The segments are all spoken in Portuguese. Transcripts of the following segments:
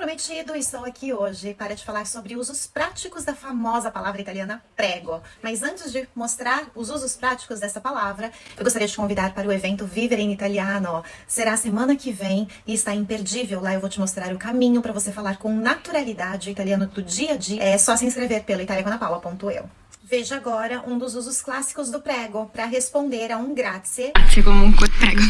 prometido, estou aqui hoje para te falar sobre usos práticos da famosa palavra italiana prego. Mas antes de mostrar os usos práticos dessa palavra, eu gostaria de te convidar para o evento Vivere in Italiano. Será semana que vem e está imperdível. Lá eu vou te mostrar o caminho para você falar com naturalidade o italiano do dia a dia. É só se inscrever pelo italiacanapaula.eu. Veja agora um dos usos clássicos do prego para responder a um grazie. Grazie comunque, prego.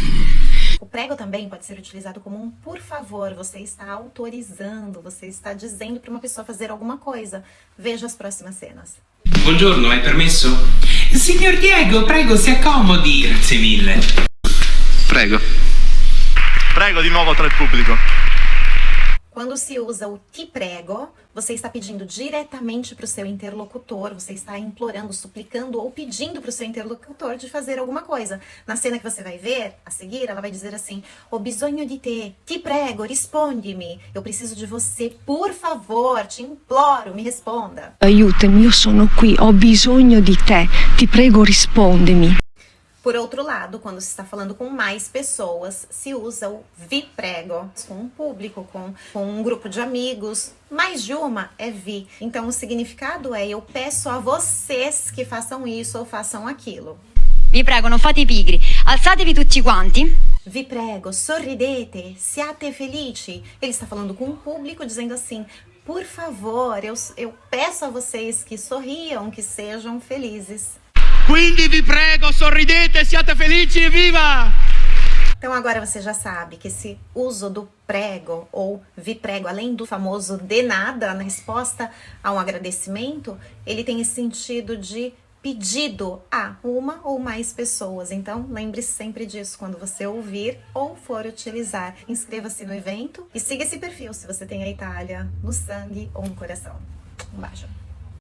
O prego também pode ser utilizado como um por favor, você está autorizando, você está dizendo para uma pessoa fazer alguma coisa. Veja as próximas cenas. Buongiorno, hai permesso? Signor Diego, prego, si accomodi. Grazie mille. Prego. Prego di nuovo tra il pubblico. Quando se usa o ti prego, você está pedindo diretamente para o seu interlocutor, você está implorando, suplicando ou pedindo para o seu interlocutor de fazer alguma coisa. Na cena que você vai ver, a seguir, ela vai dizer assim: Ho bisogno di te, ti prego, rispondi-me. Eu preciso de você, por favor, te imploro, me responda. Aiutami, io sono qui, ho bisogno di te, ti prego rispondimi. Por outro lado, quando se está falando com mais pessoas, se usa o vi prego, com um público, com, com um grupo de amigos. Mais de uma é vi. Então, o significado é eu peço a vocês que façam isso ou façam aquilo. Vi prego, non fate pigri. Alzatevi tutti quanti. Vi prego, sorridete, siate felici. Ele está falando com um público, dizendo assim: por favor, eu, eu peço a vocês que sorriam, que sejam felizes. Quindi vi prego, sorridete, siate felici e viva! Então agora você já sabe que esse uso do prego ou vi prego, além do famoso de nada, na resposta a um agradecimento, ele tem esse sentido de pedido a uma ou mais pessoas. Então, lembre-se sempre disso quando você ouvir ou for utilizar. Inscreva-se no evento e siga esse perfil se você tem a Itália no sangue ou no coração. Um beijo.